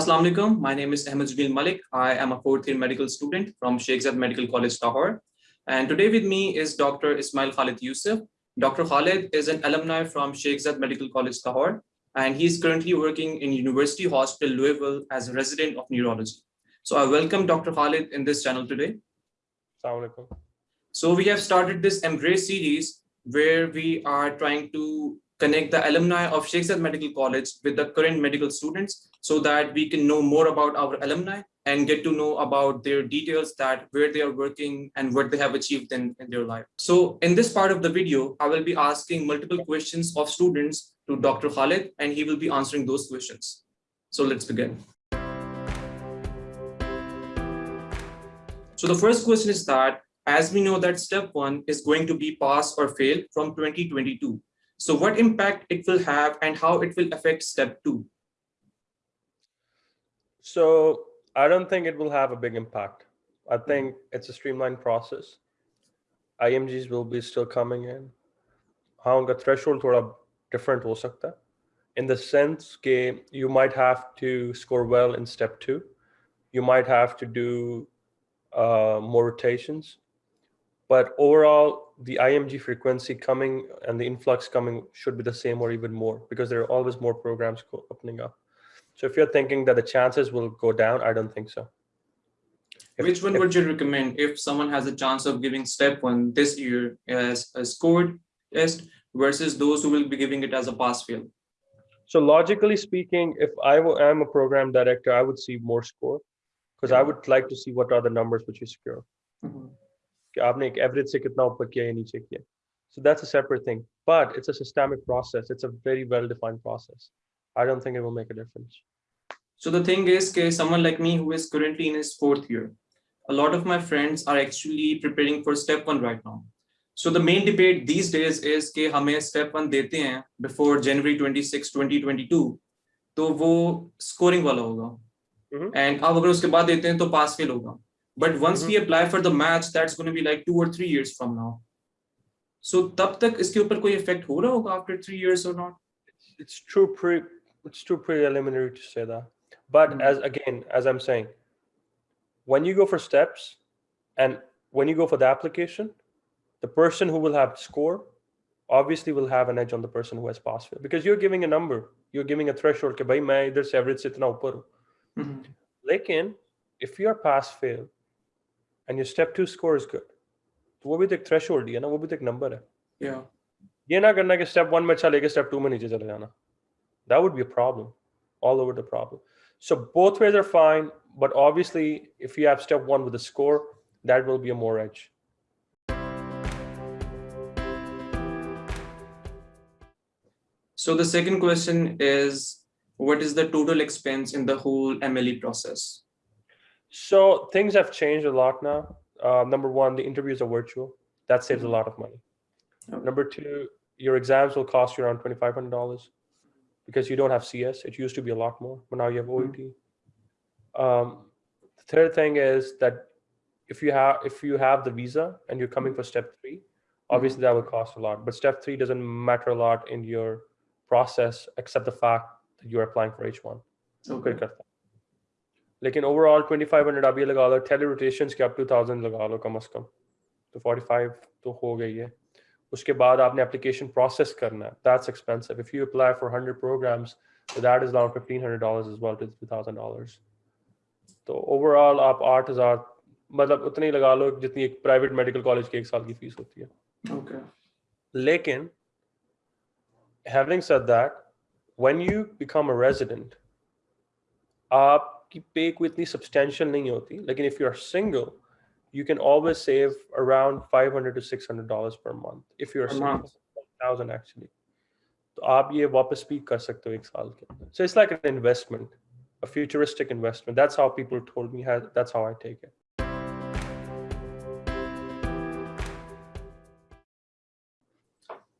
Assalamu alaikum. My name is Ahmed Zubil Malik. I am a fourth year medical student from Sheikh Zayed Medical College, Lahore. And today with me is Dr. Ismail Khalid Yusuf. Dr. Khalid is an alumni from Sheikh Zayed Medical College, Lahore, and he is currently working in University Hospital, Louisville as a resident of neurology. So I welcome Dr. Khalid in this channel today. Assalamu alaikum. So we have started this Embrace series where we are trying to connect the alumni of Zayed Medical College with the current medical students so that we can know more about our alumni and get to know about their details that where they are working and what they have achieved in, in their life. So in this part of the video, I will be asking multiple questions of students to Dr. Khalid and he will be answering those questions. So let's begin. So the first question is that as we know that step one is going to be pass or fail from 2022. So what impact it will have and how it will affect step two? So I don't think it will have a big impact. I think it's a streamlined process. IMGs will be still coming in. हाँ उनका threshold थोड़ा different हो सकता है. In the sense that you might have to score well in step two. You might have to do uh, more rotations. But overall, the IMG frequency coming and the influx coming should be the same or even more because there are always more programs opening up. So if you're thinking that the chances will go down, I don't think so. If, Which one if, would you recommend if someone has a chance of giving step one this year as a scored test versus those who will be giving it as a pass fail? So logically speaking, if I am a program director, I would see more score because yeah. I would like to see what are the numbers which you secure. Mm -hmm कि आपने एक average से कितना ऊपर किया या नीचे किया। So that's a separate thing but it's a systemic process it's a very well defined process I don't think it will make a difference so the thing is के someone like me who is currently in his fourth year a lot of my friends are actually preparing for step 1 right now so the main debate these days is के हमें step 1 देते हैं before जनवरी 26 2022 तो वो scoring वाला होगा। And mm-hmm. आप अगर उसके बाद देते हैं तो पास फेल होगा। But once we apply for the match that's going to be like two or three years from now. So tab tak iske upar koi effect ho raha hoga after 3 years or not? It's true pre it's too preliminary to say that. But mm -hmm. as again as i'm saying when you go for steps and when you go for the application the person who will have score obviously will have an edge on the person who has pass fail. Because you're giving a number you're giving a threshold ke bhai main idhar se average se itna upar hu. Lekin if you are pass fail and your step two score is good तो वो भी तो एक threshold ही है ना वो भी तो एक नंबर है yeah. ये ना करना कि स्टेप वन में अच्छा लेके स्टेप टू में नीचे चले जाना that would be a problem all over the problem so both ways are fine but obviously if you have step one with a score that will be a more edge so the second question is what is the total expense in the whole MLE process So things have changed a lot now. Uh, number one, the interviews are virtual. That saves a mm-hmm. lot of money. Okay. Number two, your exams will cost you around $2,500 because you don't have CS. It used to be a lot more, but now you have OET. Mm -hmm. um, the third thing is that if you have if you have the visa and you're coming for step three, obviously that will cost a lot. But step three doesn't matter a lot in your process except the fact that you're applying for H1. Okay. लेकिन overall 2500 आप ये लगा लो tele rotations के आप 2000 लगा लो कम से कम। तो 45 तो हो गई है। उसके बाद आपने एप्लीकेशन प्रोसेस करना है। That's expensive if you apply for 100 programs so that is around $1500 as well to $2000 तो ओवरऑल आप 8000 मतलब उतनी ही लगा लो जितनी एक प्राइवेट मेडिकल कॉलेज की एक साल की फ़ीस होती है। Okay okay. लेकिन having said that when you become a resident आप की पे कोई इतनी सब्सटेंशियल नहीं होती लेकिन if you are single you can always save around 500 to 600 dollars per month if you're single thousand actually तो आप ये वापस भी कर सकते हो एक साल के अंदर so it's like an investment a futuristic investment that's how people told me how, that's how I take it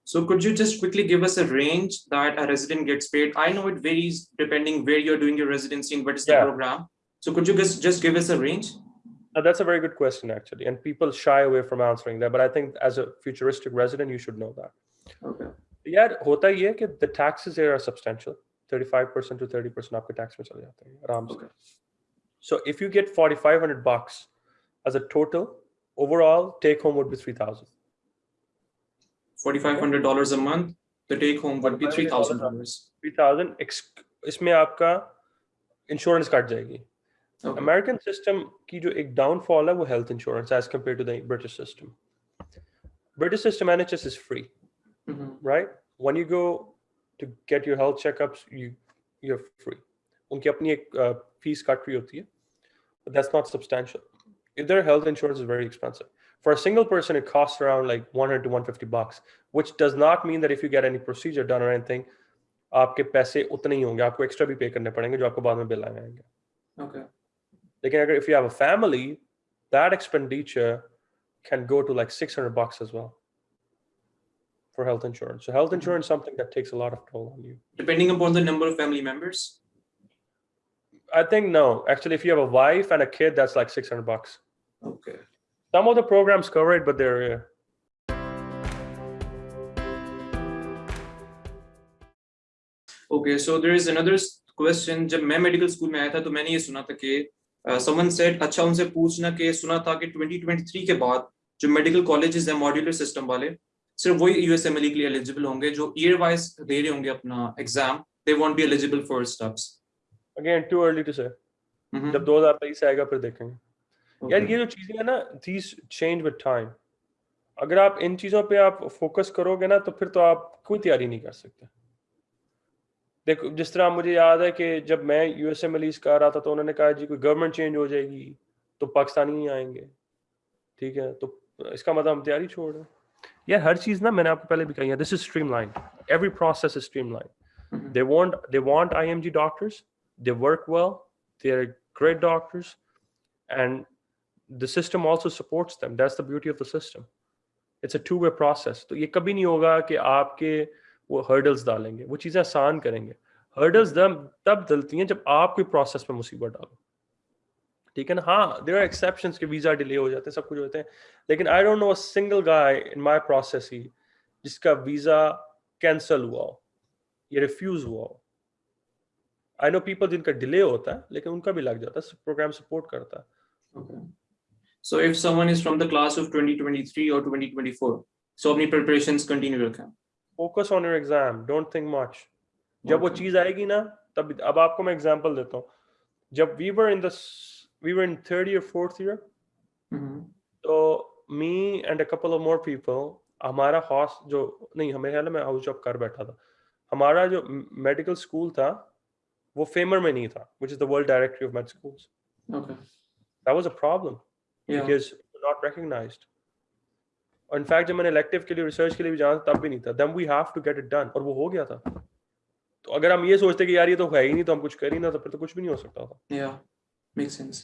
So could you just quickly give us a range that a resident gets paid? I know it varies depending where you're doing your residency and what is yeah. the program. So could you just, just give us a range? Uh, that's a very good question, actually. And people shy away from answering that. But I think as a futuristic resident, you should know that. Okay. Yeah, hota ye the taxes here are substantial. 35% to 30% आपके tax में चले जाते हैं आराम से Okay. so if you get 4500 bucks as a total overall take home would be 3000 $4,500 a month. The take home would be $3,000. 3000 ex- इसमें आपका insurance cut जाएगी Okay. अमेरिकन सिस्टम की जो एक डाउनफॉल है वो health insurance as compare to the British system British system NHS is free Mhm. right? When you go to get your health checkups, you you're free. उनकी अपनी एक uh, fees cut रही होती है, but that's not substantial. If their health insurance is very expensive. For a single person, it costs around like 100 to 150 bucks, which does not mean that if you get any procedure done or anything, आपके पैसे उतने ही होंगे आपको extra भी पे करने पड़ेंगे जो आपको बाद में बिल आएंगे Okay. लेकिन अगर if you have a family, that expenditure can go to like 600 bucks as well for health insurance. So health Mhm. insurance is something that takes a lot of toll on you. Depending upon the number of family members. I think no. Actually, if you have a wife and a kid, that's like 600 bucks. Okay. Some of the programs cover it, but they're uh, Okay, so there is another s- question. जब मैं medical school में आया था तो मैंने ये सुना था कि समवन सेड अच्छा उनसे पूछना कि सुना था कि 2023 के बाद जो मेडिकल कॉलेजेस हैं मॉड्यूलर सिस्टम वाले सिर्फ़ वही यूएसएमएलई के लिए एलिजिबल होंगे जो ईयर वाइज दे रहे होंगे अपना exam they won't be eligible for stubs again too early to say. जब 2023 आएगा फिर देखेंगे यार ये जो चीज़ें हैं ना these change with time. अगर आप इन चीज़ों पे आप फोकस करोगे ना तो फिर तो आप कोई तैयारी नहीं कर सकते। देखो जिस तरह मुझे याद है कि जब मैं यूएसए मलीज कर रहा था तो उन्होंने कहा जी कोई गवर्नमेंट चेंज हो जाएगी तो पाकिस्तानी ही आएँगे। ठीक है तो इसका मतलब हम तैयारी छोड़ रहे हैं। यार हर चीज़ ना मैंने आपको पहले भी कही है this is streamline every process is streamline they want they want doctors doctors they work well they're great doctors and the system also supports them. That's the beauty of the system. It's a two way process. तो ये कभी नहीं होगा कि आपके वो hurdles डालेंगे। वो चीज़ें आसान करेंगे। Hurdles तब तब डलती हैं जब आप कोई प्रोसेस में मुसीबत डालो। ठीक है ना? हाँ देर आर एक्सेप्शंस के वीज़ा डिले हो जाते हैं, सब कुछ होते हैं। लेकिन I don't know single guy in my process ही जिसका वीज़ा कैंसिल हुआ हो। ये रिफ्यूज हुआ हो। आई नो पीपल जिनका डिले होता है, लेकिन उनका भी लग जाता है प्रोग्राम सपोर्ट करता है। Okay. So if someone is from the class of 2023 or 2024, so अपनी preparations continue रखें. Focus on your exam don't think much जब वो Okay. चीज़ आएगी ना तब अब आपको मैं एग्जांपल देता हूँ जब we were in the we were in third year fourth year Mhm. तो me and a couple of more people हमारा हॉस जो नहीं हमें ख्याल है मैं हाउस जॉब कर बैठा था हमारा जो मेडिकल स्कूल था वो फेमर में नहीं था which is the world directory of med schools Okay. That was a problem Yeah. because not recognized. और in fact जब मैंने elective के लिए research के लिए भी जाना था, तब भी नहीं था then we have to get it done और वो हो गया था तो अगर हम ये सोचते कि यार ये तो है ही नहीं तो हम कुछ कर ही ना तो फिर तो कुछ भी नहीं हो सकता था Yeah. Makes sense.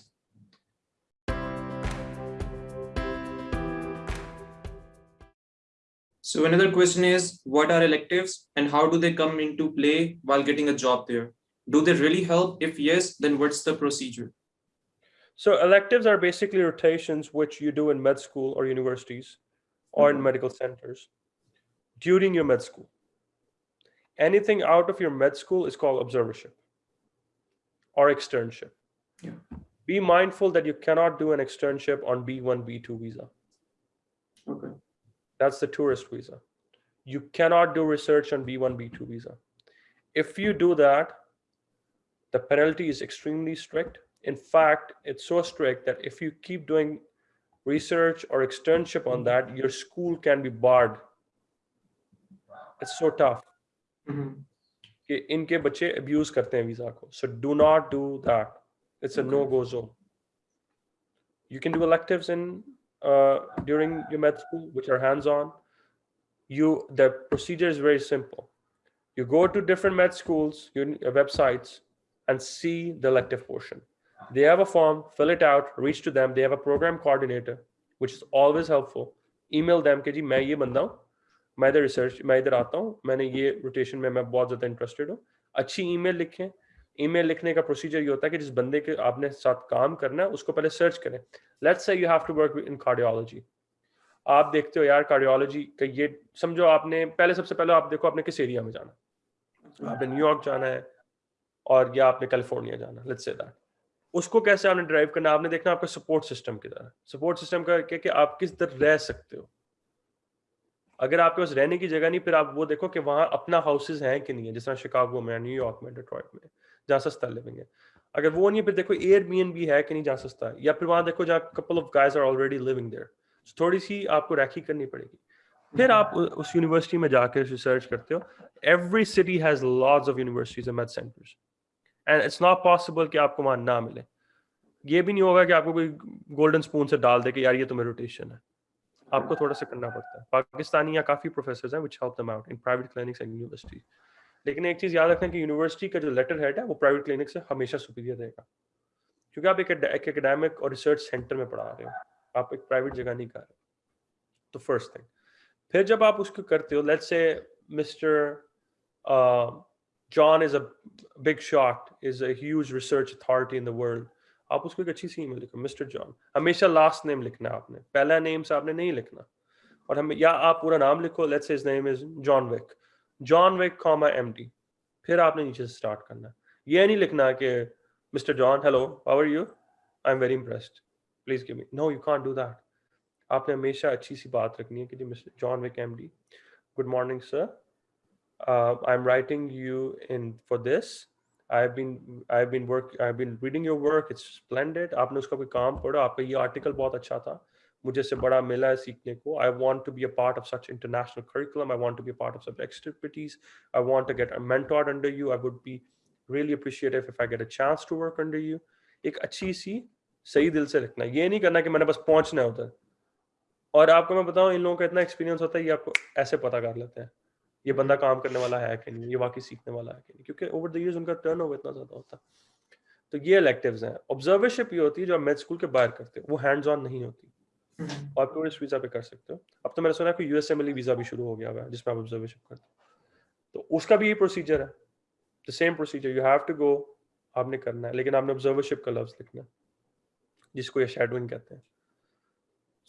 So another question is, what are electives and how do they come into play while getting a job there? Do they really help? If yes, then what's the procedure? So electives are basically rotations which you do in med school or universities or in Mhm. medical centers during your med school anything out of your med school is called observership or externship Yeah. be mindful that you cannot do an externship on b1 b2 visa Okay. That's the tourist visa. You cannot do research on B1, B2 visa. If you do that, the penalty is extremely strict. In fact, it's so strict that if you keep doing research or externship on that, your school can be barred. It's so tough. Mhm. कि इनके बच्चे abuse करते हैं visa को. So do not do that. It's a Okay. no-go zone. You can do electives in uh, during your med school, which are hands-on. You the procedure is very simple. You go to different med schools, your uh, websites, and see the elective portion. They have a form, fill it out, reach to them. They have a program coordinator, which is always helpful. Email them कि जी मैं ये बंदा हूँ मैं इधर research मैं इधर आता हूँ मैंने ये रोटेशन में मैं बहुत ज़्यादा इंटरेस्टेड हूँ। अच्छी ईमेल लिखें। ईमेल लिखने का प्रोसीजर ये होता है कि जिस बंदे के आपने साथ काम करना है उसको पहले सर्च करें। Let's say you have to work in cardiology आप देखते हो यार कार्डियोलॉजी का ये समझो आपने पहले सबसे पहले आप देखो आपने किस एरिया में जाना आपने न्यूयॉर्क जाना है और या आपने कैलिफ़ोर्निया जाना लेट्स से दैट उसको कैसे आपने ड्राइव करना आपने देखना आपका सपोर्ट सिस्टम किधर है? सपोर्ट सिस्टम का क्या कि आप किस तरह रह सकते हो? अगर आपके पास रहने की जगह नहीं, फिर आप वो देखो कि वहाँ अपना हाउसेज हैं कि नहीं है? जिस तरह शिकागो में न्यूयॉर्क में डिट्रॉइट में, जहाँ सस्ता लिविंग है। अगर वो नहीं फिर देखो एयर बी है कि नहीं जहाँ सस्ता है या फिर वहाँ देखो जहाँ couple of guys are already living there थोड़ी सी आपको रैखी करनी पड़ेगी। फिर आप उस यूनिवर्सिटी में जाकर रिसर्च करते हो। Every city has lots of universities and math centers and it's not possible कि आपको वहाँ ना मिले। ये भी नहीं होगा कि आपको कोई गोल्डन स्पून से डाल दे कि यार ये तुम्हें रोटेशन है। आपको थोड़ा सा करना पड़ता है। पाकिस्तानी या काफ़ी प्रोफेसर हैं which help them out in private clinics and university लेकिन एक चीज़ याद रखना कि यूनिवर्सिटी का जो लेटर हेड है, वो प्राइवेट क्लिनिक से हमेशा सुपीरियर रहेगा। क्योंकि आप एक एकेडमिक और रिसर्च सेंटर में पढ़ा रहे हो। आप एक प्राइवेट जगह नहीं कर रहे तो फ़र्स्ट थिंग फिर जब आप उसको करते हो let's say mister John is a big is a huge research authority in the world आप उसको एक अच्छी सी ईमेल लिखो मिस्टर जॉन हमेशा लास्ट नेम लिखना आपने, पहला नेम से आपने नहीं लिखना। और हम, या आप पूरा नाम लिखो let's his name is John Wick John Wick comma MD फिर आपने नीचे से स्टार्ट करना। ये नहीं लिखना कि mister John hello how are you I am very impressed please give me no you can't do that आपने हमेशा अच्छी सी बात रखनी है कि जी mister John Wick MD good morning sir I am writing you in for this I've been I've been work I've been reading your work it's splendid आपने उसका कोई काम पढ़ा आपका ये आर्टिकल बहुत अच्छा था मुझे से बड़ा मिला है सीखने को I want to be a part of such international curriculum I want to be a part of such expertise I want to get mentored under you I would be really appreciative if I get a chance to work under you एक अच्छी सी सही दिल से लिखना ये नहीं करना कि मैंने बस पहुँचना है उधर और आपको मैं बताऊँ इन लोगों का इतना एक्सपीरियंस होता है ये आपको ऐसे पता कर लेते हैं ये बंदा काम करने वाला है कि नहीं ये वाकई सीखने वाला है कि नहीं? क्योंकि ओवर द इयर्स उनका टर्न ओवर इतना ज़्यादा होता तो ये इलेक्टिव्स हैं। ऑब्जर्वरशिप ये होती है जो आप मेड स्कूल के बाहर करते हो वो हैंड्स ऑन नहीं होती। हम्म। और टूरिस्ट वीज़ा पे कर सकते हो। अब तो मैंने सुना है कि यूएसएमएलई वीज़ा भी शुरू हो गया हुआ है जिसमें आप ऑब्जर्वरशिप करते हो। तो उसका भी ये प्रोसीजर है। The same procedure you have to go आपने करना है। लेकिन आपने ऑब्जर्वरशिप का लफ्ज लिखना है जिसको ये शेडोइंग कहते हैं।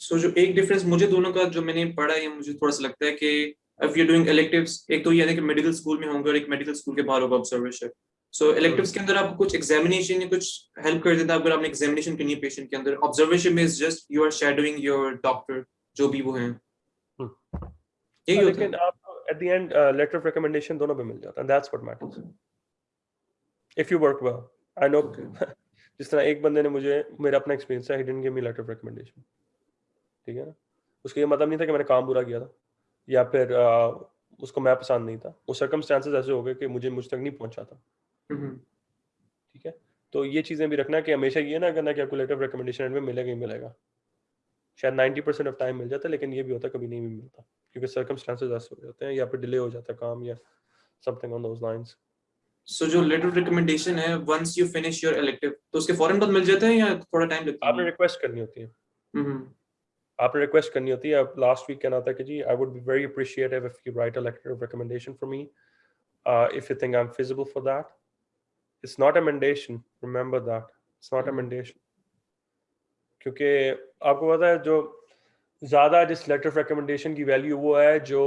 सो so, जो एक डिफरेंस मुझे दोनों का जो मैंने पढ़ा है मुझे थोड़ा सा लगता है कि if you're doing electives एक तो ये है कि मेडिकल स्कूल में होंगे और एक मेडिकल स्कूल के बाहर होगा ऑब्जर्वेशन सो electives के अंदर आपको कुछ एग्जामिनेशन या कुछ हेल्प कर देता है अगर आपने एग्जामिनेशन करनी है पेशेंट के अंदर. ऑब्जर्वेशन में is just you are shadowing your doctor जो भी वो हैं. यही होता है. आपको at the end letter of recommendation दोनों पे मिल जाता है. That's what matters if you work well I know जिस तरह एक बंदे ने मुझे मेरा अपना एक्सपीरियंस है ही लेटर ऑफ़ रिकमेंडेशन ठीक है ना? उसका ये मतलब नहीं था कि मैंने काम बुरा किया था. या फिर आ, उसको मैं पसंद नहीं था। वो सर्कमस्टांसेस ऐसे हो गए कि मुझे मुझ तक नहीं पहुँचा था। ठीक है? तो ये चीज़ें भी रखना कि हमेशा ये ना करना कि आपको लेटर रिकमेंडेशन में मिलेगा ही मिलेगा। शायद नाइन्टी परसेंट ऑफ़ टाइम मिल जाता है लेकिन ये भी होता कभी नहीं भी मिलता। क्योंकि सर्कमस्टांसेस ऐसे हो जाते हैं या फिर डिले हो जाता है काम या something on those lines so जो लेटर रिकमेंडेशन है once you finish your elective तो उसके फ़ौरन बाद मिल जाते हैं या थोड़ा टाइम लगता है? आपने रिक्वेस्ट करनी होती है। आपने रिक्वेस्ट करनी होती है लास्ट वीक कहना था कि जी I would be very appreciative if you write a letter of recommendation for me if you think I am feasible for that it's not a mendation remember that it's not a mendation क्योंकि आपको पता है जो ज़्यादा जिस letter of recommendation की value वो है जो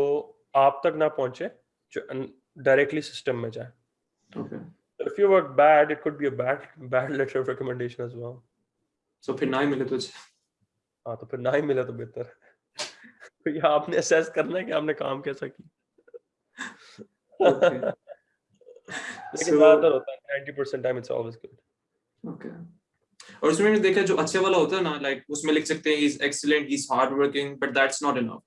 आप तक ना पहुँचे जो डायरेक्टली सिस्टम में जाए. Okay. if you work bad it could be a bad bad letter of recommendation as well. So फिर ना ही मिले तुझे. हाँ तो फिर ना ही मिला तो बेहतर। तो ये आपने असेस करना है कि आपने काम कैसा किया। लेकिन ज़्यादातर होता है 90% time it's always good okay और उसमें मैंने देखा जो अच्छे वाला होता है ना लाइक उसमें लिख सकते हैं he is excellent he is hard working but that's not enough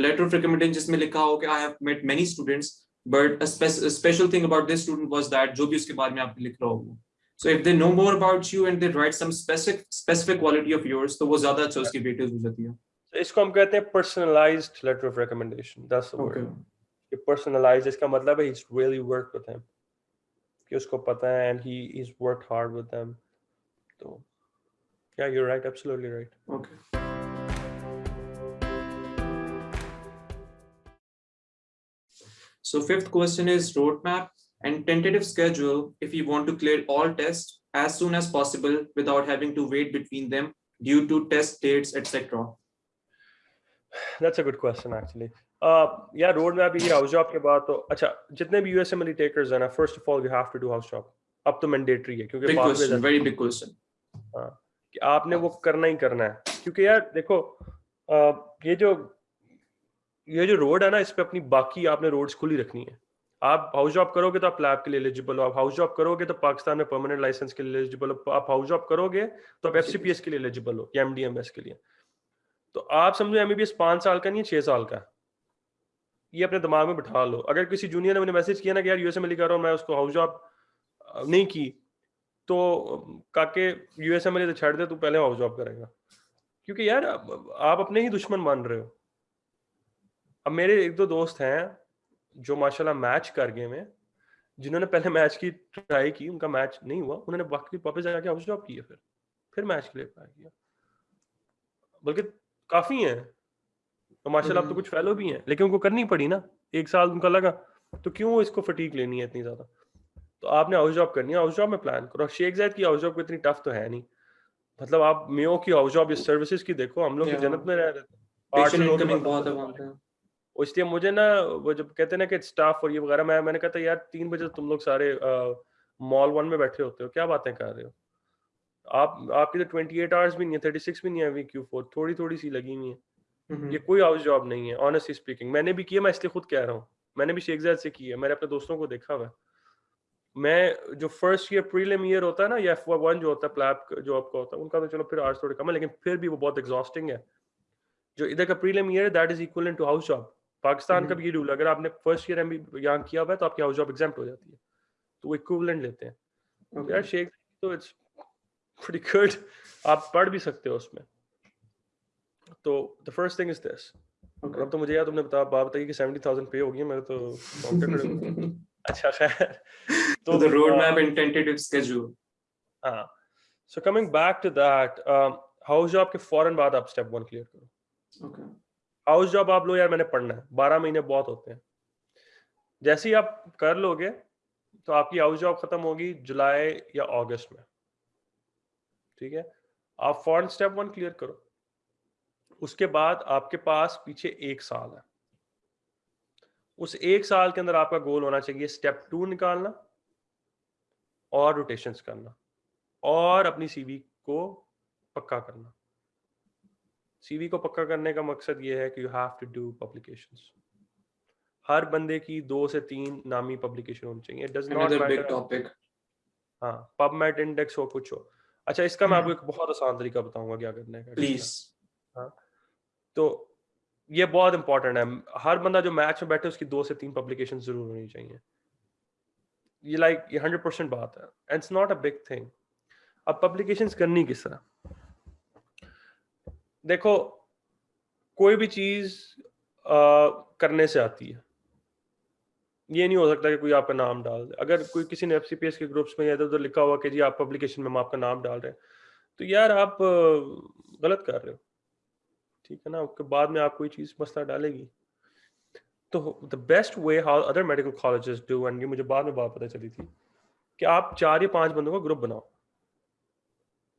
letter of recommendation जिसमें लिखा हो कि I have met many students but special thing about this student was that जो भी उसके बारे में आप लिख रहा हो so if they know more about you and they write some specific specific quality of yours तो वो ज्यादा अच्छा उसकी वेटेज हो जाती है so इसको हम कहते हैं personalized letter of recommendation that's the okay. word ये personalized इसका मतलब है he's really worked with him कि उसको पता है and he he's worked hard with them तो yeah you're right absolutely right okay So fifth question is roadmap And tentative schedule if you want to clear all tests as soon as possible without having to wait between them due to test dates, etc. That's a good question, actually. या road map ये house job के बाद तो अच्छा जितने भी यूएसएमएल takers हैं ना first of all you have to do house job अब तो मैंडेटरी है क्योंकि वेरी बिग क्वेश्चन हाँ कि आपने वो करना ही करना है क्योंकि यार देखो ये जो ये जो रोड है ना इस पे अपनी बाकी आपने रोड्स खुली रखनी है आप हाउस जॉब करोगे तो आप लैब के लिए एलिजिबल हो। आप हाउस जॉब करोगे तो पाकिस्तान में परमानेंट लाइसेंस के लिए एलिजिबल हो। आप हाउस जॉब करोगे तो आप एफ़ के लिए एलिजिबल हो या एम के लिए। तो आप समझो एमबीबीएस पाँच साल का नहीं है छह साल का। ये अपने दिमाग में बिठा लो। अगर किसी जूनियर ने मैंने मैसेज किया ना कि यार यूएसए में लिखा रहा हूँ मैं उसको हाउस जॉब नहीं की तो काके यूएसए में तो छड़ दे तू पहले हाउस जॉब करेगा। क्योंकि यार आप अपने ही दुश्मन मान रहे हो। अब मेरे एक दो दोस्त हैं जो माशाल्लाह मैच कर गए में जिन्होंने पहले मैच की ट्राई की उनका मैच नहीं हुआ उन्होंने बाकी वापस जाके हाउस जॉब किया फिर फिर मैच के लिए अप्लाई किया। बल्कि काफ़ी हैं तो माशाल्लाह अब तो हम्म। कुछ फेलो भी हैं लेकिन उनको करनी पड़ी ना एक साल उनका लगा तो क्यों इसको फटीक लेनी है इतनी ज़्यादा? तो आपने हाउस जॉब करनी है हाउस जॉब में प्लान करो शेख जैद की हाउस जॉब को इतनी टफ तो है नहीं। मतलब आप मेयो की हाउस जॉब सर्विसेज़ की देखो हम लोग जन्नत में रह रहे थे। इसलिए मुझे ना वो जब कहते हैं ना कि स्टाफ और ये वगैरह मैं मैंने कहा था यार तीन बजे तुम लोग सारे मॉल वन में बैठे होते हो क्या बातें कर रहे हो? आप आपकी तो ट्वेंटी एट आवर्स भी नहीं है थर्टी सिक्स भी नहीं है वीक क्यू फोर थोड़ी थोड़ी सी लगी हुई है। ये कोई हाउस जॉब नहीं है ऑनेस्टली स्पीकिंग मैंने भी किया मैं इसलिए खुद कह रहा हूँ। मैंने भी शेख से की है मैंने अपने दोस्तों को देखा हुआ मैं जो फ़र्स्ट ईयर प्रीलिम ईयर होता है ना या एफ़ वन जो होता है प्लैप जो आपका होता है उनका तो चलो फिर आर्ट्स थोड़े कम है लेकिन फिर भी वो बहुत एग्जॉस्टिंग है। जो इधर का prelim year that is equal to house job Pakistan का भी ये रूल अगर आपने फ़र्स्ट ईयर एम यहाँ किया हुआ है तो आपकी हाउस जॉब एग्ज़ाम हो जाती है। तो वो इक्विवेलेंट लेते हैं। तो यार शेख तो इट्स pretty good आप पढ़ भी सकते हो उसमें। तो the first thing is this अब तो मुझे यार तुमने बता बात बताई कि 70000 पे हो गई मेरे तो अच्छा खैर। तो the road map and tentative schedule हाँ। So coming back to that house job के फ़ौरन बाद आप स्टेप 1 क्लियर करो। ओके हाउस जॉब आप लो यार, मैंने पढ़ना है। 12 महीने बहुत होते हैं। जैसे ही आप कर लोगे तो आपकी हाउस जॉब खत्म होगी जुलाई या अगस्त में। ठीक है? आप फॉरन स्टेप वन क्लियर करो। उसके बाद आपके पास पीछे एक साल है। उस एक साल के अंदर आपका गोल होना चाहिए स्टेप टू निकालना और रोटेशन करना और अपनी सीवी को पक्का करना। सीवी को पक्का करने का मकसद ये है कि you have to do publications हर बंदे की दो से तीन नामी पब्लिकेशन होनी चाहिए. डज नॉट मैटर हाँ पबमेट इंडेक्स हो कुछ हो. अच्छा इसका मैं आपको हम्म। एक बहुत आसान तरीका बताऊँगा क्या करने का प्लीज़ हाँ। तो ये बहुत इंपॉर्टेंट है। हर बंदा जो मैच में बैठे उसकी दो से तीन पब्लिकेशन ज़रूर होनी चाहिए। ये लाइक ये हंड्रेड परसेंट बात है। And it's not a big thing अब पब्लिकेशंस करनी किस तरह? देखो, कोई भी चीज़ करने से आती है। ये नहीं हो सकता कि कोई आपका नाम डाल दे। अगर कोई किसी ने एफ़ के ग्रुप्स में इधर उधर लिखा हुआ कि जी आप पब्लिकेशन में हम आपका नाम डाल रहे हैं तो यार आप गलत कर रहे हो। ठीक है ना? उसके बाद में आप कोई चीज़ मसला डालेगी। तो the best way how other medical colleges do and ये मुझे बाद में बात पता चली थी, कि आप चार या पाँच बंदों का ग्रुप बनाओ।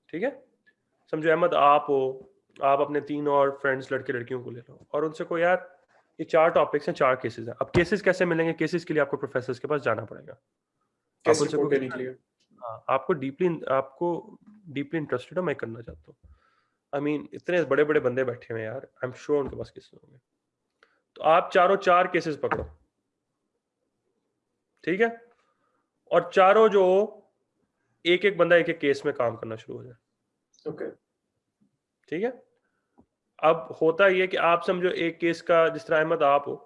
ठीक है? समझो, अहमद आप हो आप अपने तीन और फ्रेंड्स लड़के लड़कियों को ले लो। और उनसे को यार ये चार टॉपिक्स हैं चार केसेस हैं। अब केसेस कैसे मिलेंगे? केसेस के लिए आपको प्रोफेसर के पास जाना पड़ेगा। हाँ आपको डीपली आपको डीपली इंटरेस्टेड हो मैं करना चाहता हूँ। आई मीन इतने बड़े बड़े बंदे बैठे हुए यार आई एम श्योर उनके पास केसेस होंगे। तो आप चारों चार केसेस पकड़ो। ठीक है? और चारों जो एक एक बंदा एक एक केस में काम करना शुरू हो जाए। ओके ठीक है? अब होता ये कि आप समझो एक केस का जिस तरह अहमद आप हो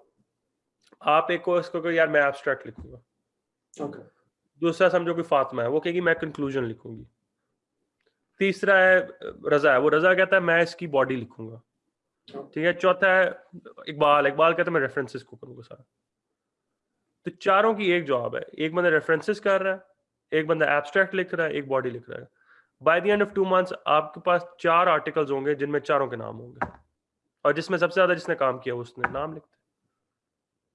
आप एक को इसको यार मैं एब्स्ट्रैक्ट लिखूँगा। Okay. दूसरा समझो कोई फातिमा है वो कहेगी मैं कंक्लूजन लिखूँगी। तीसरा है रजा है वो रजा कहता है मैं इसकी बॉडी लिखूँगा। ठीक है चौथा है इकबाल इकबाल कहता है मैं रेफरेंसेस को करूँगा सारा। तो चारों की एक जवाब है एक बंदा रेफरेंसेस कर रहा है एक बंदा एब्स्ट्रैक्ट लिख रहा है एक बॉडी लिख रहा है। By the end of two months आपके पास चार आर्टिकल्स होंगे जिनमें चारों के नाम होंगे। और जिसमें सबसे ज़्यादा जिसने काम किया उसने नाम लिखते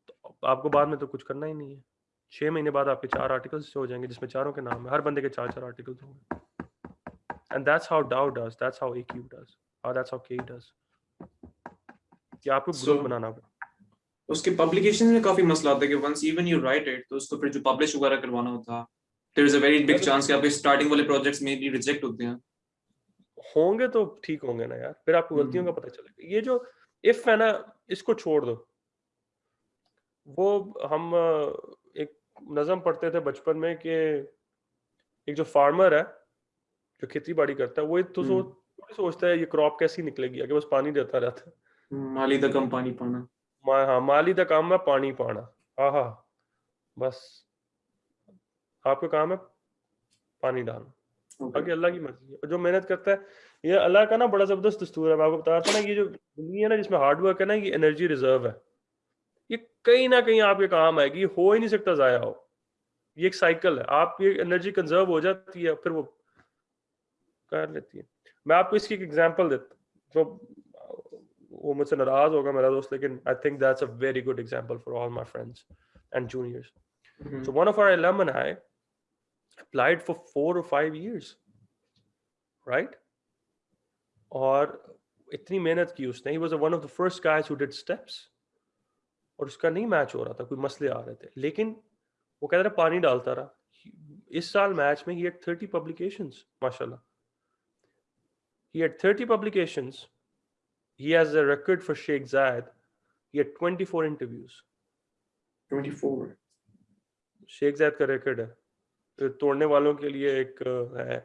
तो आपको बाद में तो कुछ करना ही नहीं है। छह महीने बाद आपके चार आर्टिकल्स हो जाएँगे जिसमें चारों के नाम है। हर बंदे के चार चार आर्टिकल्स होंगे and that's how Dow does that's how AKU does और दैट्स हाउ के डज कि आपको ग्रुप so, बनाना उसके पब्लिकेशन में काफ़ी मसला आता है कि once even you write it तो उसको फिर जो पब्लिश वगैरह करवाना होता there is a very big chance कि आपके स्टार्टिंग वाले प्रोजेक्ट्स में भी रिजेक्ट होते हैं। होंगे तो ठीक होंगे ना यार। फिर आपको गलतियों का हम्म। पता चलेगा। ये जो इफ़ है ना इसको छोड़ दो। वो हम एक नज़म पढ़ते थे बचपन में कि एक जो फार्मर है जो खेती बाड़ी करता है वो तो हम्म। सोच सोचता है ये क्रॉप कैसी निकलेगी? आगे बस पानी देता रहता है। माली दा कम पानी पाना। मा, हाँ माली का काम है पानी पाना। हाँ हाँ बस। आपका काम है पानी डालना बाकी अल्लाह की मर्ज़ी है। जो मेहनत करता है ये अल्लाह का ना बड़ा ज़बरदस्त दस्तूर है। मैं आपको बता रहा था ना ये जो दुनिया है ना जिसमें हार्ड वर्क है ना ये एनर्जी रिज़र्व है। ये कहीं ना कहीं आपके काम आएगी हो ही नहीं सकता जाया हो। ये एक साइकिल है। आप ये एनर्जी कंजर्व हो जाती है फिर वो कर लेती है। मैं आपको इसकी एक एग्ज़ाम्पल देता तो वो मुझसे नाराज़ होगा मेरा दोस्त लेकिन I think that's a very good example for all my friends and juniors. So one of our alumni applied for four or five years, right? और इतनी मेहनत की उसने he was one of the first guys who did steps और उसका नहीं match हो रहा था कोई मसले आ रहे थे लेकिन वो कहता रहा पानी डालता रहा इस साल मैच में he had 30 publications माशाल्लाह he had 30 publications he has a record for Sheikh Zayed he had 24 interviews 24 Sheikh Zaid का रिकॉर्ड है तो तोड़ने वालों के लिए एक है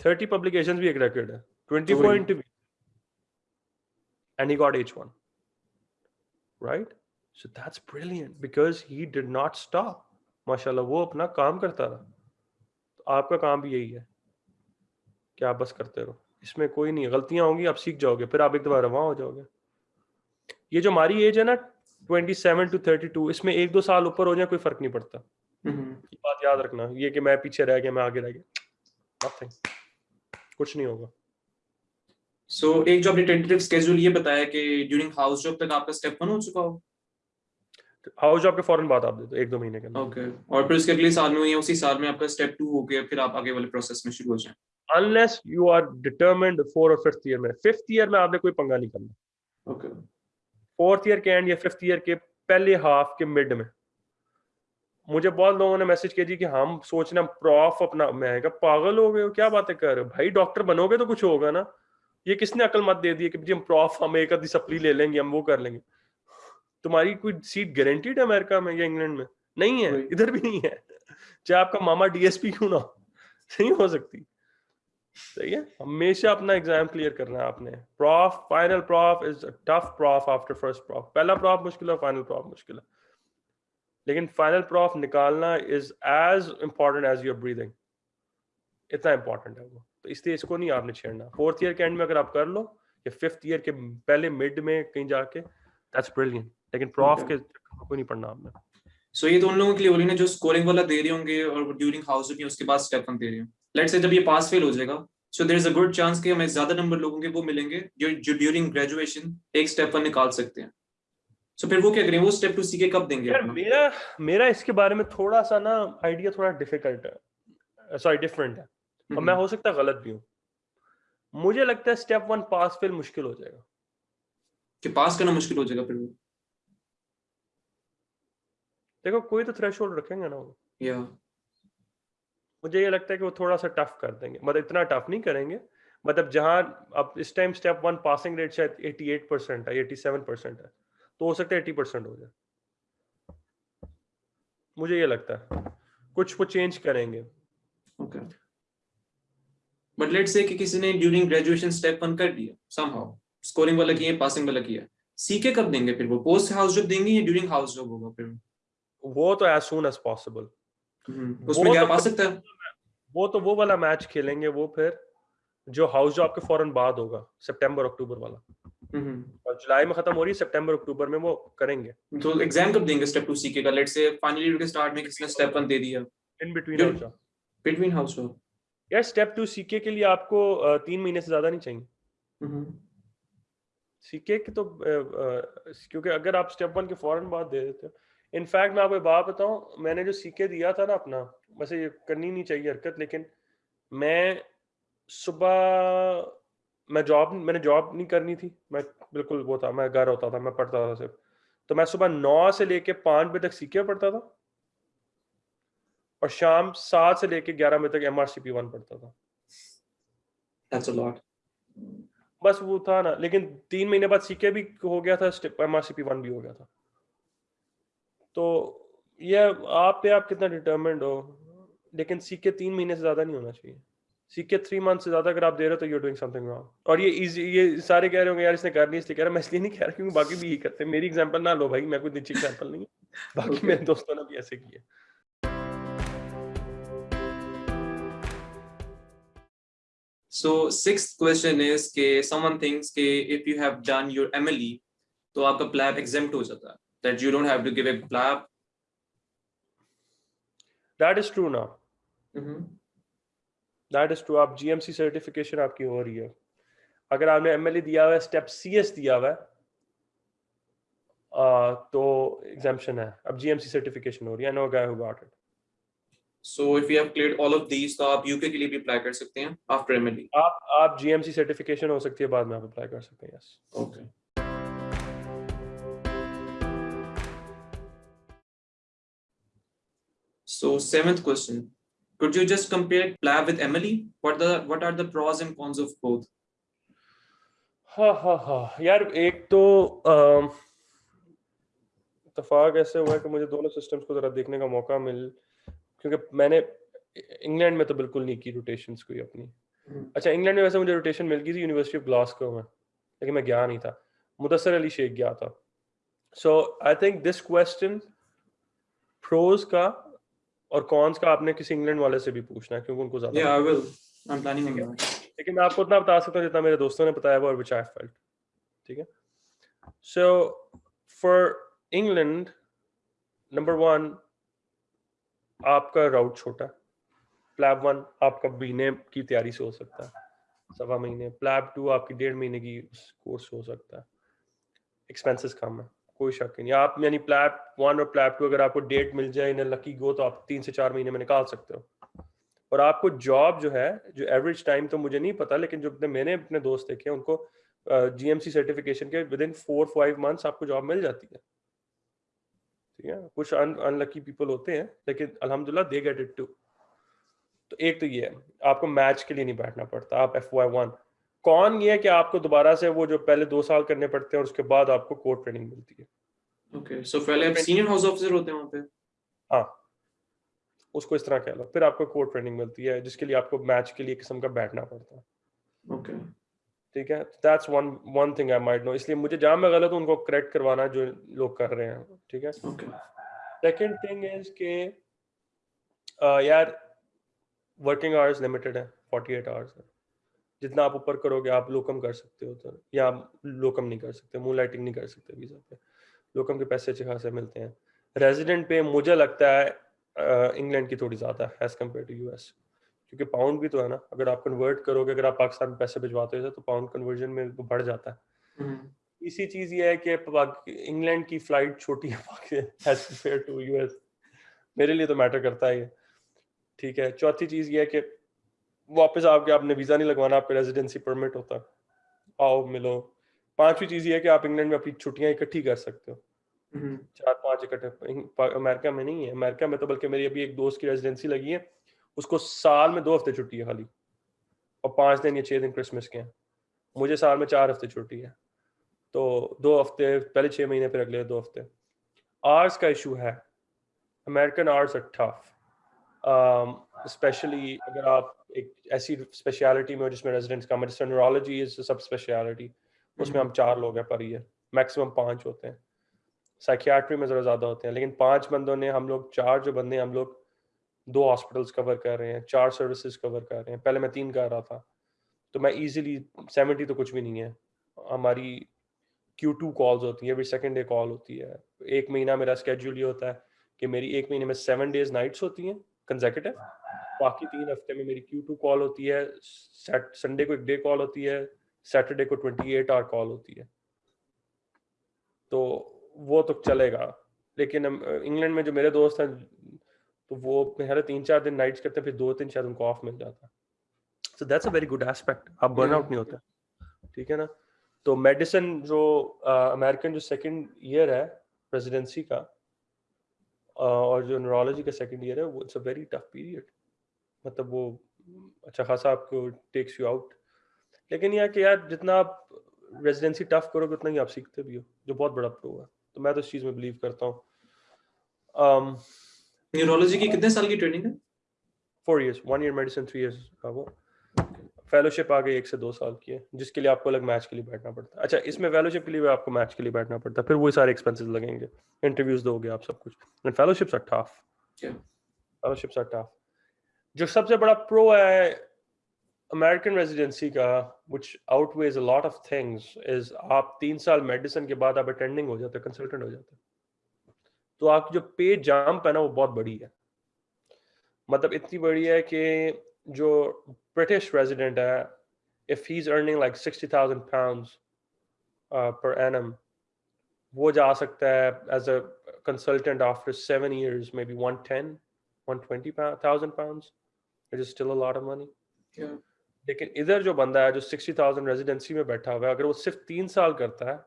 थर्टी पब्लिकेशन भी एक रिकॉर्ड है twenty four interview and he got H one right so that's brilliant because he did not stop माशाल्लाह वो अपना काम करता रहा। तो आपका काम भी यही है कि आप बस करते रहो। इसमें कोई नहीं गलतियाँ होंगी आप सीख जाओगे फिर आप एक दफ़ा रवा हो जाओगे। ये जो हमारी एज है ना 27 टू 32 इसमें एक दो साल ऊपर हो जाए कोई फ़र्क नहीं पड़ता। Mhm. ये बात याद रखना ये कि मैं पीछे रह गया मैं आगे रह गया। नथिंग कुछ नहीं होगा। सो so, एक जो आपने टेंटेटिव स्केड्यूल ये बताया कि ड्यूरिंग हाउस जॉब तक आपका स्टेप वन हो चुका हो। हाउस जॉब के फ़ौरन बाद आप दे दो एक दो महीने के अंदर। ओके और फिर उसके अगले साल में या उसी साल में आपका स्टेप टू हो गया फिर आप आगे वाले प्रोसेस में शुरू हो जाए। Unless you are determined four और फिफ्थ ईयर में। फिफ्थ ईयर में आपने कोई पंगा नहीं करना। ओके फोर्थ ईयर के एंड या फिफ्थ ईयर के पहले हाफ़ के मिड में। मुझे बहुत लोगों ने मैसेज किया जी कि हम सोचना प्रॉफ अपना मैं कहा पागल हो गए हो क्या बातें कर रहे हो? भाई डॉक्टर बनोगे तो कुछ होगा ना? ये किसने अकल मत दे दी कि जी हम प्रॉफ हम एक आधी सप्ली ले लेंगे हम वो कर लेंगे। तुम्हारी कोई सीट गारंटीड है अमेरिका में या इंग्लैंड में? नहीं है इधर भी नहीं है। चाहे आपका मामा डीएसपी क्यों ना हो, नहीं हो सकती। सही है? हमेशा अपना एग्ज़ाम क्लियर करना है आपने। Prof final prof is tough prof after first prof पहला प्रॉफ मुश्किल है फाइनल प्रॉफ मुश्किल है। लेकिन फाइनल प्रॉफ निकालना is as important as your breathing इतना इंपॉर्टेंट है वो। तो इसलिए इसको नहीं आपने छेड़ना। फोर्थ ईयर के एंड में अगर आप कर लो या फिफ्थ ईयर के पहले मिड में कहीं जाके दैट्स ब्रिलियंट लेकिन प्रॉफ के को नहीं पढ़ना आपने। सो so, ये तो उन लोगों के लिए बोली ना जो स्कोरिंग वाला दे रहे होंगे और ड्यूरिंग हाउस जॉब उसके बाद स्टेप वन दे रहे हैं। लेट्स से जब ये पास फेल हो जाएगा so there is a good chance कि हमें ज़्यादा नंबर लोगों के वो मिलेंगे जो जो ड्यूरिंग ग्रेजुएशन एक स्टेप वन निकाल सकते हैं। सो फिर वो क्या करें वो स्टेप टू सीखे कब देंगे यार मेरा मेरा इसके बारे में थोड़ा सा ना आइडिया थोड़ा डिफ़िकल्ट है। सॉरी डिफरेंट है। और मैं हम्म, हो सकता है गलत भी हूँ। मुझे लगता है स्टेप वन पास फेल मुश्किल हो जाएगा। कि पास करना मुश्किल हो जाएगा फिर देखो कोई तो थ्रेशोल्ड रखेंगे ना वो। या मुझे ये लगता है कि वो थोड़ा सा टफ कर देंगे। मतलब इतना टफ नहीं करेंगे। मतलब जहाँ अब इस time step one passing rate शायद 88 परसेंट है 87 परसेंट है। तो हो सकता है 80 परसेंट हो जाए। मुझे ये लगता है। कुछ वो चेंज करेंगे। ओके बट लेट्स से कि किसी ने ड्यूरिंग ग्रेजुएशन स्टेप वन कर दिया समहाउ स्कोरिंग वाला किया पासिंग वाला किया सीखे कब देंगे फिर वो? पोस्ट हाउस जॉब देंगे या ड्यूरिंग हाउस जॉब होगा फिर? वो तो एज सुन एज पॉसिबल उसमें वो गैप तो फिर- सकता है? वो तो वो वाला मैच खेलेंगे वो फिर जो हाउस जॉब के फ़ौरन बाद होगा सितंबर अक्टूबर वाला। और जुलाई में खत्म हो रही है सितंबर अक्टूबर में वो करेंगे। तो एग्ज़ाम कब देंगे स्टेप टू सीखे का लेट्स से फाइनल ईयर के स्टार्ट में किसी ने स्टेप वन दे दिया? In between. House between house यार स्टेप टू सीके के लिए आपको अ, तीन महीने से ज़्यादा नहीं चाहिए। हम्म, सीके की तो क्योंकि अगर आप स्टेप वन के फ़ौरन बाद दे देते हो। इनफैक्ट मैं आपको एक बात बताऊँ मैंने जो सीके दिया था ना अपना वैसे ये करनी नहीं चाहिए हरकत लेकिन मैं सुबह मैं जॉब मैंने जॉब नहीं करनी थी। मैं बिल्कुल वो था मैं घर होता था मैं पढ़ता था सिर्फ़। तो मैं सुबह नौ से लेके पाँच बजे तक सीखे पढ़ता था। और शाम सात से लेके ग्यारह बजे तक M R C P one पढ़ता था। That's a lot. बस वो था ना लेकिन तीन महीने बाद सीके भी हो गया था M R C P one भी हो गया था। तो ये आप पे आप कितना डिटर्मेंड हो? लेकिन सीके तीन महीने से ज़्यादा नहीं होना चाहिए। सीके थ्री मंथ से ज़्यादा अगर आप दे रहे हो तो यूर डूइंग समथिंग रॉन्ग और ये इजी ये सारे कह रहे होंगे यार इसने कर नहीं इसलिए कह रहा मैं इसलिए नहीं कह रहा क्योंकि बाकी भी यही करते हैं। मेरी एग्जांपल ना लो भाई मैं कोई अच्छी एग्जांपल नहीं बाकी Okay. मेरे दोस्तों ने भी ऐसे किया। So sixth question is कि someone thinks कि if you have done your MLE तो आपका PLAB exempt हो जाता है। That you don't have to give a PLAB. That is true ना Mhm. दैट इज़ ट्रू आप जीएमसी सर्टिफिकेशन आपकी हो रही है अगर आपने एमएलए दिया हुआ है स्टेप सीएस दिया हुआ है आ, तो एग्जाम्पशन है अब जीएमसी सर्टिफिकेशन हो रही है no guy who got it So if you have cleared all of these तो आप UK के लिए भी apply कर सकते हैं after MLE. आप आप जीएमसी सर्टिफिकेशन हो सकती है बाद में आप अप्लाई कर सकते हैं yes Okay. So seventh question. Could you just compare PLAB with MLE? What the what are the pros and cons of both? हाँ हाँ हाँ यार एक तो अम, इत्तेफाक ऐसे हुआ कि मुझे दोनों सिस्टम्स को जरा देखने का मौका मिल क्योंकि मैंने इंग्लैंड में तो बिल्कुल नहीं की रोटेशंस कोई अपनी हम्म। अच्छा इंग्लैंड में वैसे मुझे रोटेशन मिल गई थी यूनिवर्सिटी ऑफ़ ग्लासगो में लेकिन मैं गया नहीं था मुदसर अली शेख गया था so I think this question pros का और कॉन्स का आपने किसी इंग्लैंड वाले से भी पूछना है क्योंकि उनको ज़्यादा Yeah, लेकिन मैं आपको उतना बता सकता हूँ जितना मेरे दोस्तों ने बताया और विच आई फेल्ट ठीक है? So for England number one आपका राउट छोटा प्लैब वन आपका महीने की तैयारी से हो सकता है। सवा महीने। प्लैब टू आपकी डेढ़ महीने की कोर्स हो सकता है। एक्सपेंसेस कम है। कोई शक नहीं। आप यानी प्लैब वन और प्लैब टू अगर आपको डेट मिल जाए इन लकी गो तो आप तीन से चार महीने में निकाल सकते हो। और आपको जॉब जो है, जो एवरेज टाइम तो मुझे नहीं पता, लेकिन जो मैंने अपने दोस्त देखे उनको जीएमसी सर्टिफिकेशन के within four five months आपको जॉब मिल जाती है। ठीक है? कुछ अनलकी पीपल होते हैं, लेकिन अल्हम्दुलिल्लाह दे गेट इट टू तो एक तो ये है, आपको मैच के लिए नहीं बैठना पड़ता, आप एफ़ वाई वन कौन ये है कि आपको दोबारा से वो जो पहले दो साल करने पड़ते हैं और उसके बाद आपको कोर्ट ट्रेनिंग मिलती है Okay. So पहले आप senior house officer होते हैं वहाँ पे. हाँ उसको इस तरह कह लो फिर आपको कोर्ट ट्रेनिंग मिलती है जिसके लिए आपको मैच के लिए किस्म का बैठना पड़ता है Okay. ठीक है that's one one thing I might know इसलिए मुझे जहाँ मैं गलत हूँ उनको करेक्ट करवाना जो लोग कर रहे हैं ठीक है. सेकंड थिंग इज़ के यार वर्किंग आवर्स लिमिटेड है 48 आवर्स है जितना आप ऊपर करोगे आप लोकम कर सकते हो तो या आप लोकम नहीं कर सकते मून लाइटिंग नहीं कर सकते वीज़ा पे। लोकम के पैसे अच्छे खासे मिलते हैं। रेजिडेंट पे मुझे लगता है इंग्लैंड की थोड़ी ज़्यादा एज कंपेयर टू यूएस क्योंकि पाउंड भी तो है ना अगर आप कन्वर्ट करोगे अगर आप पाकिस्तान में पैसे भिजवाते हो तो पाउंड कन्वर्जन में वो बढ़ जाता है। Mhm. इसी चीज़ ये है कि इंग्लैंड की फ़्लाइट छोटी है एज कंपेयर टू यूएस मेरे लिए तो मैटर करता है ये ठीक है चौथी चीज़ ये है कि वापस आपके आपने वीज़ा नहीं लगवाना आपका रेजिडेंसी परमिट होता। है आओ मिलो। पांचवी चीज़ ये है कि आप इंग्लैंड में अपनी छुट्टियाँ इकट्ठी कर सकते हो। Mhm. चार पाँच इकट्ठे अमेरिका में नहीं है। अमेरिका में तो बल्कि मेरी अभी एक दोस्त की रेजिडेंसी लगी है। उसको साल में दो हफ़्ते छुट्टी है खाली। और पाँच दिन या छह दिन क्रिसमस के हैं। मुझे साल में चार हफ़्ते छुट्टी है। तो दो हफ़्ते पहले छह महीने फिर अगले दो हफ़्ते। आर्ट्स का इशू है। American arts are tough especially अगर आप एक ऐसी स्पेशलिटी में हो जिसमें रेजिडेंट्स का जैसे न्यूरोलॉजी इज़ सब स्पेशलिटी उसमें हम चार लोग हैं पर ईयर मैक्सिमम पाँच होते हैं। साइकियाट्री में ज़रा ज़्यादा होते हैं लेकिन पाँच बंदों ने हम लोग चार जो बंदे हैं, हम लोग दो हॉस्पिटल्स कवर कर रहे हैं चार सर्विसेज़ कवर कर रहे हैं। पहले मैं तीन कर रहा था तो मैं इजीली सेवेंटी तो कुछ भी नहीं है। हमारी क्यू टू कॉल्स होती है एवरी सेकेंड डे कॉल होती है। एक महीना मेरा स्केड्यूल ये होता है कि मेरी एक महीने में सेवन डेज़ नाइट्स होती हैं कंजेकेटिव बाकी तीन हफ़्ते में मेरी क्यू टू कॉल होती है संडे को एक डे कॉल होती है सैटरडे को ट्वेंटी एट आवर कॉल होती है। तो वो तो चलेगा, लेकिन इंग्लैंड में जो मेरे दोस्त हैं तो वो मेरे तीन चार दिन नाइट्स करते हैं, फिर दो तीन शायद उनको ऑफ़ मिल जाता है। So that's a very good aspect आप बर्न आउट नहीं होते। ठीक है ना? तो मेडिसिन जो अमेरिकन जो सेकंड ईयर है रेजिडेंसी का और जो न्यूरोलॉजी का सेकंड ईयर है, वो it's a very tough period मतलब वो अच्छा खासा आपको टेक्स यू आउट लेकिन यह कि यार जितना आप रेजिडेंसी टफ करोगे उतना ही आप सीखते भी हो जो बहुत बड़ा प्रो है। तो मैं तो इस चीज़ में बिलीव करता हूँ। न्यूरोलॉजी um, की कितने साल की ट्रेनिंग है? Four years one year medicine three years का वो। फेलोशिप आ गई एक से दो साल की है जिसके लिए आपको अलग मैच के लिए बैठना पड़ता है। अच्छा इसमें फेलोशिप के लिए भी आपको मैच के लिए बैठना पड़ता है फिर वही सारे एक्सपेंसेस लगेंगे। इंटरव्यूज़ दोगे आप सब कुछ। And fellowships are tough fellowships are tough जो सबसे बड़ा प्रो है अमेरिकन रेजिडेंसी का which outweighs a lot of things is आप तीन साल मेडिसिन के बाद आप अटेंडिंग हो जाते कंसल्टेंट हो जाते तो आपकी जो पे जंप है ना वो बहुत बड़ी है। मतलब इतनी बड़ी है कि जो British resident uh, if he's earning like 60,000 pounds uh, per annum, वो जा सकता है as a consultant after seven years, maybe 110, 120,000 pounds, which still a lot of money. Yeah. लेकिन इधर जो बंदा है जो 60,000 रेजिडेंसी में बैठा हुआ है अगर वो सिर्फ़ तीन साल करता है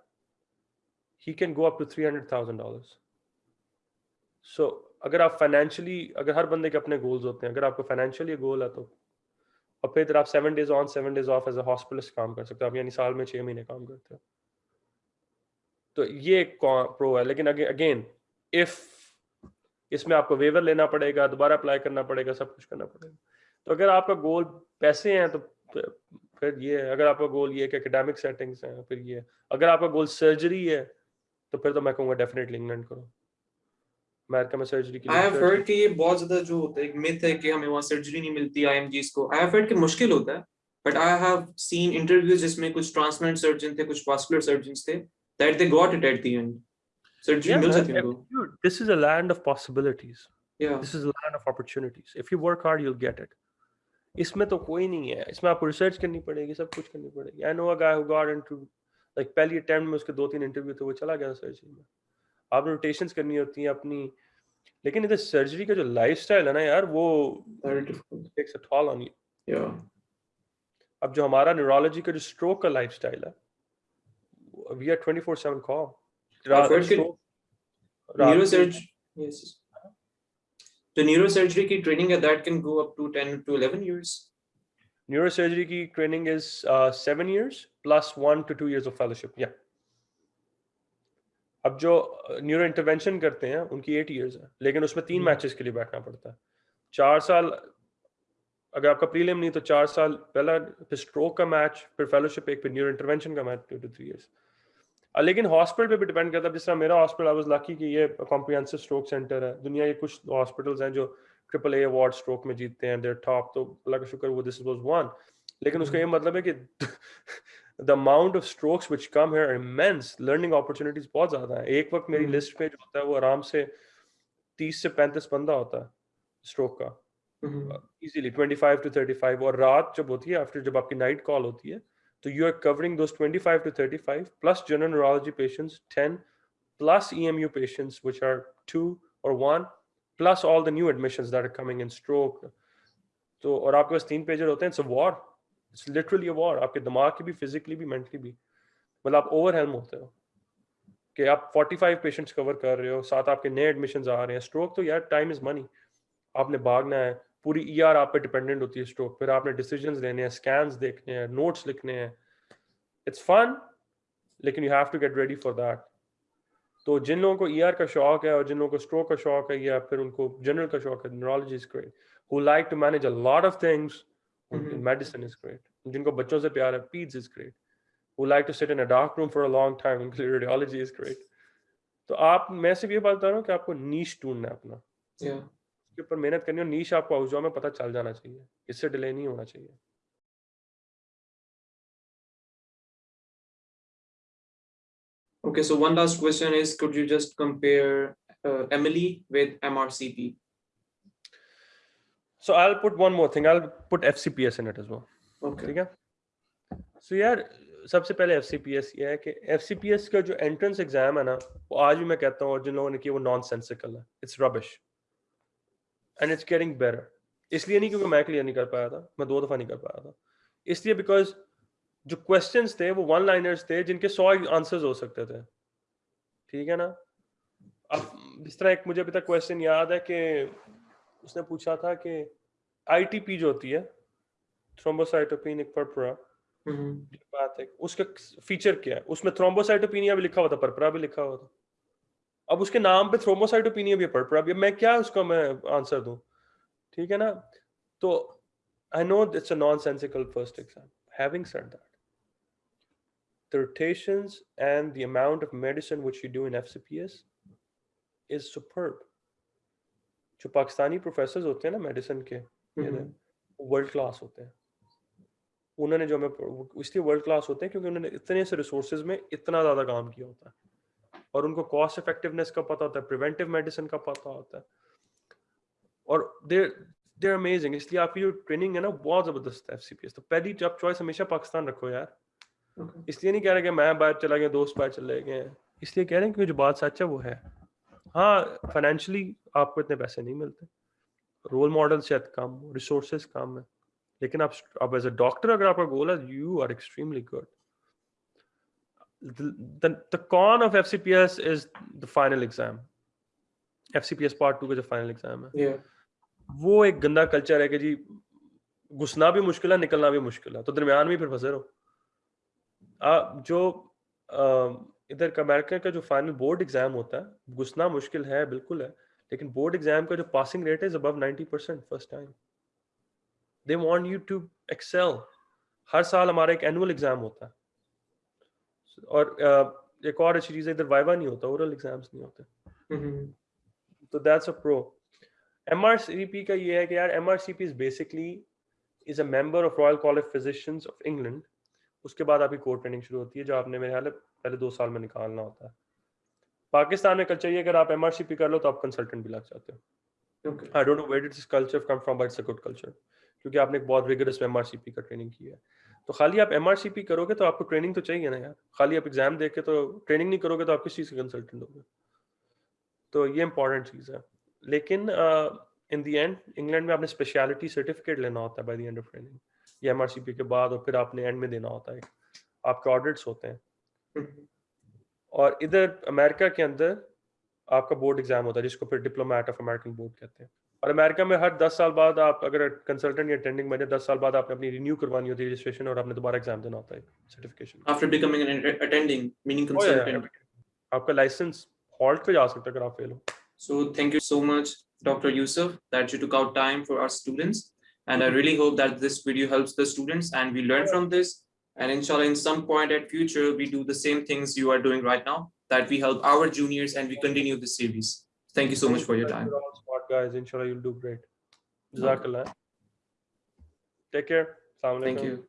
he can go up to 300,000 dollars. So अगर आप फाइनेंशियली अगर हर बंदे के अपने गोल्स होते हैं अगर आपको फाइनेंशियली गोल है तो और फिर आप seven days on seven days off as a hospitalist काम कर सकते हो आप यानी साल में छः महीने काम करते हो तो ये एक प्रो है लेकिन अगेन इफ़ इसमें आपको वेवर लेना पड़ेगा दोबारा अप्लाई करना पड़ेगा सब कुछ करना पड़ेगा तो अगर आपका गोल पैसे हैं तो फिर ये अगर आपका गोल ये कि एकेडमिक सेटिंग्स हैं फिर ये अगर आपका गोल सर्जरी है तो फिर तो मैं कहूँगा डेफिनेटली इंग्लैंड करो। अमेरिका में सर्जरी के लिए आई हैव हर्ड कि ये बहुत ज़्यादा जो होता है एक मिथ है कि हमें वहाँ सर्जरी नहीं मिलती आईएमजीस को। आई हैव हर्ड कि मुश्किल होता है but I have seen interviews जिसमें कुछ ट्रांसप्लांट सर्जन थे कुछ वास्कुलर सर्जन्स थे that they got it at the end surgery मिल जाती है उनको। This is a land of possibilities yeah. This is a land of opportunities. If you work hard you'll get it. इसमें तो कोई नहीं है। इसमें आपको रिसर्च करनी पड़ेगी सब कुछ करनी पड़ेगी। I know a guy who got into like पहली अटेम्प्ट में उसके दो तीन इंटरव्यू थे वो चला गया सर्जरी में। आपने रोटेशंस करनी होती हैं अपनी लेकिन इधर सर्जरी का जो लाइफस्टाइल है ना यार वो takes a toll on you अब जो हमारा न्यूरोलॉजी का जो स्ट्रोक का लाइफस्टाइल है we are 24/7 call neurosurgery yes तो न्यूरोसर्जरी की ट्रेनिंग है that can go up to 10 to 11 years neurosurgery की training is 7 years plus 1 to 2 years of fellowship या अब जो न्यूरो इंटरवेंशन करते हैं उनकी एट ईयर्स है लेकिन उसमें तीन मैचेस हम्म। के लिए बैठना पड़ता है। चार साल अगर आपका प्रीलिम नहीं तो चार साल पहला फिर स्ट्रोक का मैच फिर फेलोशिप एक फिर न्यूरो इंटरवेंशन का match to two three years लेकिन हॉस्पिटल पे भी डिपेंड करता है। जिस तरह मेरा हॉस्पिटल आई वाज लकी कि ये कॉम्प्रिहेंसिव स्ट्रोक सेंटर है। दुनिया के कुछ हॉस्पिटल्स हैं जो ट्रिपल ए अवार्ड स्ट्रोक में जीतते हैं। देयर टॉप तो अल्लाह का शुक्र वो दिस वाज वन लेकिन उसका ये हम्म। मतलब है कि amount of strokes which come here are immense. Learning opportunities बहुत ज़्यादा है। एक वक्त मेरी लिस्ट पे जो होता है वो आराम से 30 से 35 बंदा होता है स्ट्रोक का। इजीली 25 टू 35 और रात जब होती है आफ्टर जब आपकी नाइट कॉल होती है तो you are covering those 25 to 35 plus general neurology patients 10 plus EMU patients, which are 2 or 1 plus all the new admissions that are coming in stroke. तो और आपके पास तीन पेजर होते हैं it's a war it's literally a war आपके दिमाग की भी फिजिकली भी मेंटली भी। मतलब आप ओवरहेल्म होते हो। कि आप 45 पेशेंट्स कवर कर रहे हो, साथ आपके नए एडमिशंस आ रहे हैं। स्ट्रोक तो यार टाइम इज़ मनी आपने भागना है। पूरी ई e आप पे डिपेंडेंट होती है स्ट्रोक फिर आपने डिसीजंस लेने हैं स्कैन्स देखने हैं नोट्स लिखने हैं इट्स फन लेकिन you have to get ready for that तो जिन लोगों को ई e का शौक है और जिन लोगों को स्ट्रोक का शौक है या फिर उनको जनरल का शौक है neurology is great who like to manage a lot of things Mm-hmm. Medicine is जिनको बच्चों से प्यार है, peds is great. Who like to sit in a dark room for a long time, उनके लिए radiology is great. तो आप मैं सिर्फ़ ये बात बता रहा हूँ कि आपको नीच ढूंढना है अपना yeah. उसके ऊपर मेहनत करनी हो नीच आपको हाउस जॉब में पता चल जाना चाहिए। इससे डिले नहीं होना चाहिए। Okay so one last question is could you just compare Emily with MRCP so I will put one more thing I will put FCPS in it as well okay ठीक है? सो यार सबसे पहले एफ़ सी पी एस ये है कि F C P S का जो एंट्रेंस एग्ज़ाम है ना वो आज भी मैं कहता हूँ और जिन लोगों ने किया वो नॉन सेंसिकल है। It's rubbish and it's getting better इसलिए नहीं क्योंकि मैं क्लियर नहीं कर पाया था मैं दो दफ़ा नहीं कर पाया था। इसलिए बिकॉज़ जो क्वेश्चन थे वो वन लाइनर्स थे जिनके सौ आंसर्स हो सकते थे। ठीक है ना? अब इस तरह एक मुझे अभी तक क्वेश्चन याद है कि उसने पूछा था कि आईटीपी जो होती है थ्रोम्बोसाइटोपेनिक पर्परा बात है उसका फीचर क्या है? उसमें थ्रोम्बोसाइटोपिनिया भी लिखा हुआ था परपरा भी लिखा हुआ था। अब उसके नाम पे थ्रोम्बोसाइटोपिनिया भी पर्परा भी मैं क्या उसका मैं आंसर दूँ? ठीक है ना? तो I know it's a nonsensical first exam having said that the rotations and the amount of medicine which you do in FCPS is superb. जो पाकिस्तानी प्रोफेसर होते हैं ना मेडिसिन के वर्ल्ड क्लास होते हैं। उन्होंने जो हमें इसलिए वर्ल्ड क्लास होते हैं क्योंकि उन्होंने इतने से रिसोर्सेज में इतना ज़्यादा काम किया होता है। और उनको कॉस्ट इफेक्टिवनेस का पता होता है प्रिवेंटिव मेडिसिन का पता होता है। और देर देर अमेजिंग इसलिए आपकी जो ट्रेनिंग है ना बहुत ज़बरदस्त है एफ़ तो पहली जब चॉइस हमेशा पाकिस्तान रखो यार। Okay. इसलिए नहीं कह रहे कि मैं बाहर चला गया दोस्त बाहर चले गए। इसलिए कह रहे हैं कि जो बात सच है वो है। हाँ फाइनेंशियली आपको इतने पैसे नहीं मिलते। रोल मॉडल शायद कम रिसोर्सेज कम है। लेकिन आप अब एज अ डॉक्टर अगर आपका गोल है you are extremely good the, the con of FCPS is the final exam. FCPS part two का जो एग्ज़ाम है। Yeah. वो एक गंदा कल्चर है कि जी घुसना भी मुश्किल है निकलना भी मुश्किल है। तो दरमियान में फिर फंसे रहो। आ, जो इधर अमेरिका का जो फाइनल बोर्ड एग्ज़ाम होता है घुसना मुश्किल है बिल्कुल है। लेकिन बोर्ड एग्ज़ाम का जो पासिंग रेट है above 90 percent first time they want you to excel हर साल हमारा एक एनुअल एग्ज़ाम होता है। और एक और अच्छी चीज़ है इधर वाइवा नहीं होता ओरल एग्ज़ाम्स नहीं होते। तो दैट्स अ प्रो एमआरसीपी का ये है कि यार MRCP is basically is a member of royal college physicians of England उसके बाद आपकी कोर ट्रेनिंग शुरू होती है जो आपने मेरे ख्याल पहले दो साल में निकालना होता है। पाकिस्तान में कल्चर ये अगर आप एमआरसीपी कर लो तो आप कंसल्टेंट भी लग जाते हो। I don't know where did this culture come from but it's a good culture क्योंकि आपने एक बहुत रिगरस एमआरसीपी का ट्रेनिंग की है। तो खाली आप एमआरसीपी करोगे तो आपको ट्रेनिंग तो चाहिए ना यार। खाली आप एग्ज़ाम देख के तो ट्रेनिंग नहीं करोगे तो आप किस चीज़ के कंसल्टेंट होगे? तो ये इंपॉर्टेंट चीज़ है। लेकिन इन दी एंड इंग्लैंड में आपने स्पेशलिटी सर्टिफिकेट लेना होता है by the end of training या एम के बाद और फिर आपने एंड में देना होता है। आपके ऑडिट्स होते हैं। और इधर अमेरिका के अंदर आपका बोर्ड एग्ज़ाम होता है, जिसको फिर डिप्लोमेट ऑफ़ अमेरिकन बोर्ड कहते हैं। और अमेरिका में हर दस साल बाद आप अगर कंसल्टेंट या अटेंडिंग बने दस साल बाद आपने अपनी रिन्यू करवानी होती है रजिस्ट्रेशन और आपने दोबारा एग्जाम देना होता है certification after becoming an attending meaning consultant आपका लाइसेंस हॉल्ट पे जा सकता है अगर आप फेल हो so thank you so much doctor Yusuf that you took out time for our students And I really hope that this video helps the students and we learn from this. And inshallah, in some point at future, we do the same things you are doing right now, that we help our juniors and we continue this series. Thank you so much for your time. Smart guys, inshallah, you'll do great. Jazakallah. Take care. Thank you.